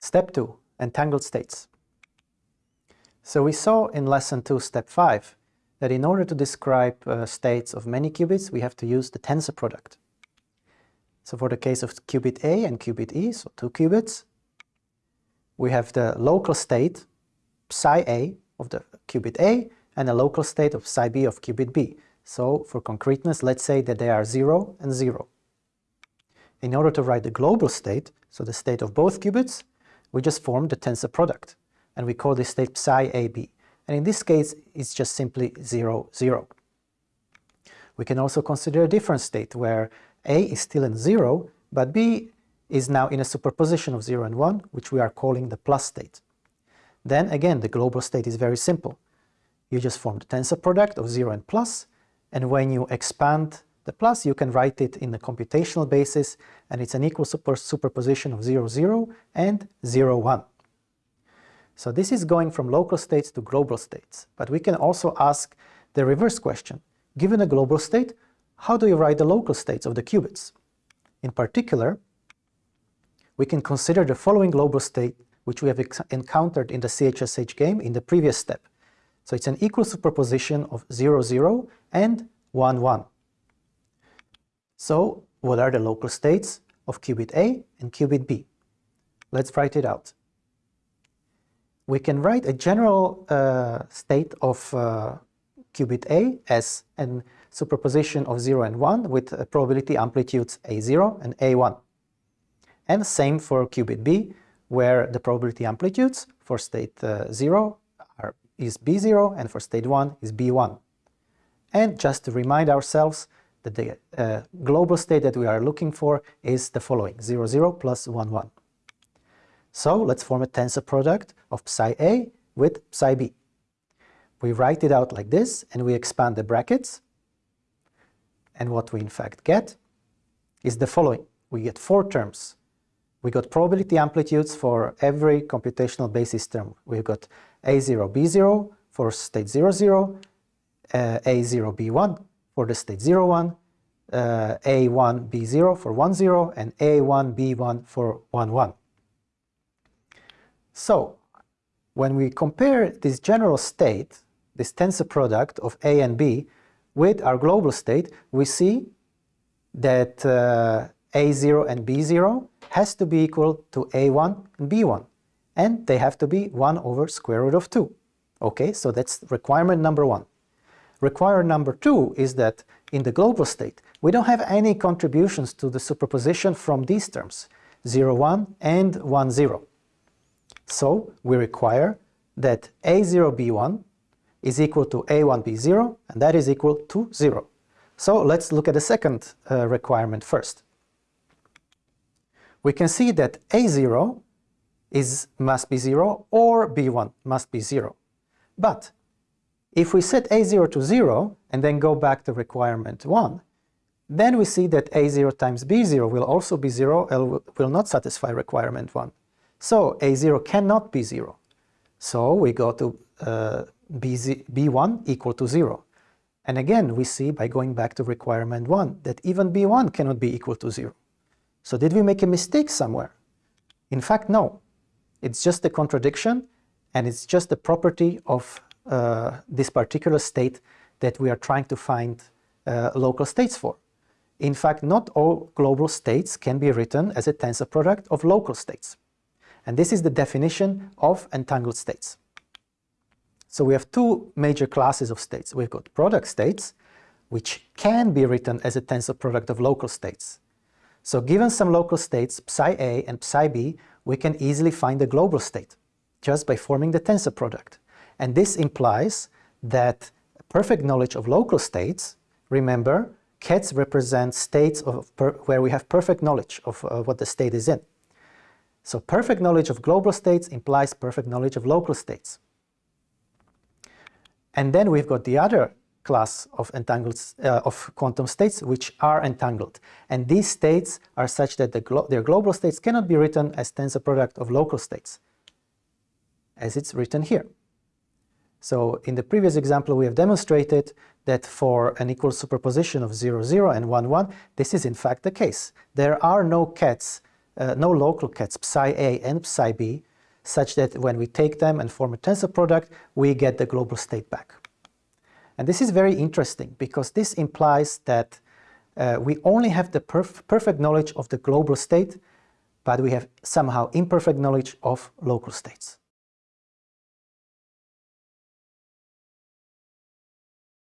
Step 2. Entangled states. So we saw in lesson 2, step 5, that in order to describe uh, states of many qubits, we have to use the tensor product. So for the case of qubit A and qubit E, so two qubits, we have the local state psi A of the qubit A and a local state of psi B of qubit B. So for concreteness, let's say that they are 0 and 0. In order to write the global state, so the state of both qubits, we just form the tensor product, and we call this state psi AB. And in this case, it's just simply 0, 0. We can also consider a different state where A is still in 0, but B is now in a superposition of 0 and 1, which we are calling the plus state. Then again, the global state is very simple. You just form the tensor product of 0 and plus, and when you expand the plus, you can write it in the computational basis, and it's an equal super superposition of 0, 0 and 0, 1. So this is going from local states to global states, but we can also ask the reverse question. Given a global state, how do you write the local states of the qubits? In particular, we can consider the following global state which we have encountered in the CHSH game in the previous step. So it's an equal superposition of 0, 0 and 1, 1. So what are the local states of qubit A and qubit B? Let's write it out. We can write a general uh, state of uh, qubit A as a superposition of 0 and 1 with probability amplitudes A0 and A1. And same for qubit B, where the probability amplitudes for state uh, 0 are, is B0 and for state 1 is B1. And just to remind ourselves the uh, global state that we are looking for is the following, 0, 0 plus 1, 1. So let's form a tensor product of psi A with psi B. We write it out like this and we expand the brackets. And what we in fact get is the following. We get four terms we got probability amplitudes for every computational basis term. We've got A0, B0 for state 0, 0, uh, A0, B1 for the state 0, 1, uh, A1, B0 for 1, 0, and A1, B1 for 1, 1. So, when we compare this general state, this tensor product of A and B, with our global state, we see that uh, A0 and B0 has to be equal to a1 and b1 and they have to be 1 over square root of 2. Okay, so that's requirement number one. Requirement number two is that in the global state we don't have any contributions to the superposition from these terms 0, 1 and 1, 0. So we require that a0, b1 is equal to a1, b0 and that is equal to 0. So let's look at the second uh, requirement first we can see that A0 is, must be 0 or B1 must be 0. But if we set A0 to 0 and then go back to requirement 1, then we see that A0 times B0 will also be 0 and will not satisfy requirement 1. So A0 cannot be 0. So we go to uh, B1 equal to 0. And again, we see by going back to requirement 1 that even B1 cannot be equal to 0. So did we make a mistake somewhere? In fact, no. It's just a contradiction and it's just a property of this particular state that we are trying to find uh, local states for. In fact, not all global states can be written as a tensor product of local states. And this is the definition of entangled states. So we have two major classes of states. We've got product states, which can be written as a tensor product of local states. So given some local states, psi A and psi B, we can easily find the global state just by forming the tensor product. And this implies that perfect knowledge of local states, remember, KETs represent states of where we have perfect knowledge of uh, what the state is in. So perfect knowledge of global states implies perfect knowledge of local states. And then we've got the other class of entangled uh, of quantum states which are entangled and these states are such that the glo their global states cannot be written as tensor product of local states as it's written here so in the previous example we have demonstrated that for an equal superposition of 0 0 and 1 1 this is in fact the case there are no kets, uh, no local kets psi A and psi B, such that when we take them and form a tensor product, we get the global state back. And this is very interesting because this implies that uh, we only have the perf perfect knowledge of the global state, but we have somehow imperfect knowledge of local states.